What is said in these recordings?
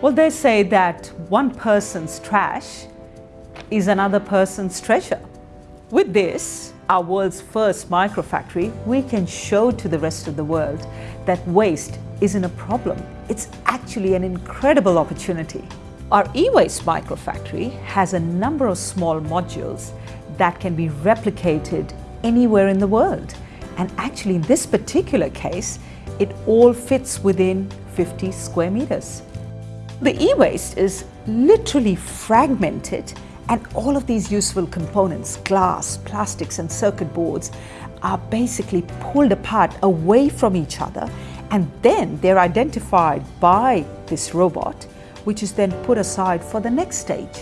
Well, they say that one person's trash is another person's treasure. With this, our world's first microfactory, we can show to the rest of the world that waste isn't a problem. It's actually an incredible opportunity. Our e-waste microfactory has a number of small modules that can be replicated anywhere in the world. And actually in this particular case, it all fits within 50 square meters. The e-waste is literally fragmented and all of these useful components, glass, plastics and circuit boards, are basically pulled apart away from each other and then they're identified by this robot, which is then put aside for the next stage.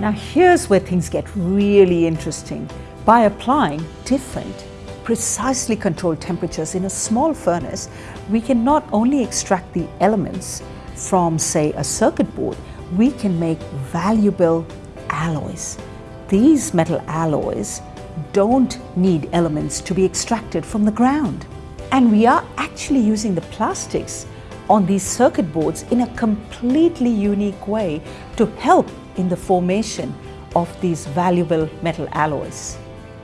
Now here's where things get really interesting. By applying different, precisely controlled temperatures in a small furnace, we can not only extract the elements from, say, a circuit board, we can make valuable alloys. These metal alloys don't need elements to be extracted from the ground. And we are actually using the plastics on these circuit boards in a completely unique way to help in the formation of these valuable metal alloys.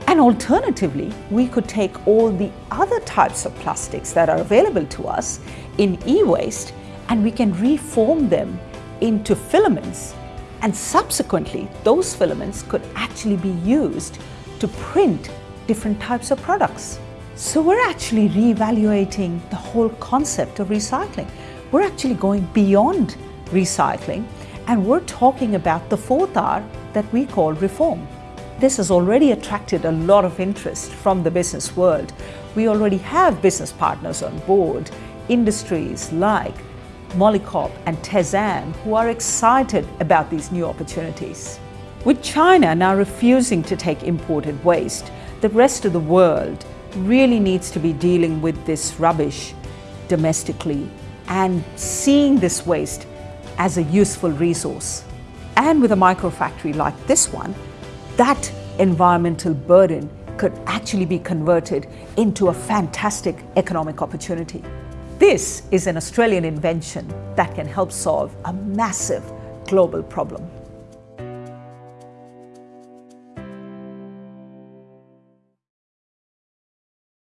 And alternatively, we could take all the other types of plastics that are available to us in e-waste and we can reform them into filaments and subsequently those filaments could actually be used to print different types of products. So we're actually reevaluating the whole concept of recycling. We're actually going beyond recycling and we're talking about the fourth R that we call reform. This has already attracted a lot of interest from the business world. We already have business partners on board, industries like Molycop and Tezam who are excited about these new opportunities. With China now refusing to take imported waste, the rest of the world really needs to be dealing with this rubbish domestically and seeing this waste as a useful resource. And with a microfactory like this one, that environmental burden could actually be converted into a fantastic economic opportunity. This is an Australian invention that can help solve a massive global problem.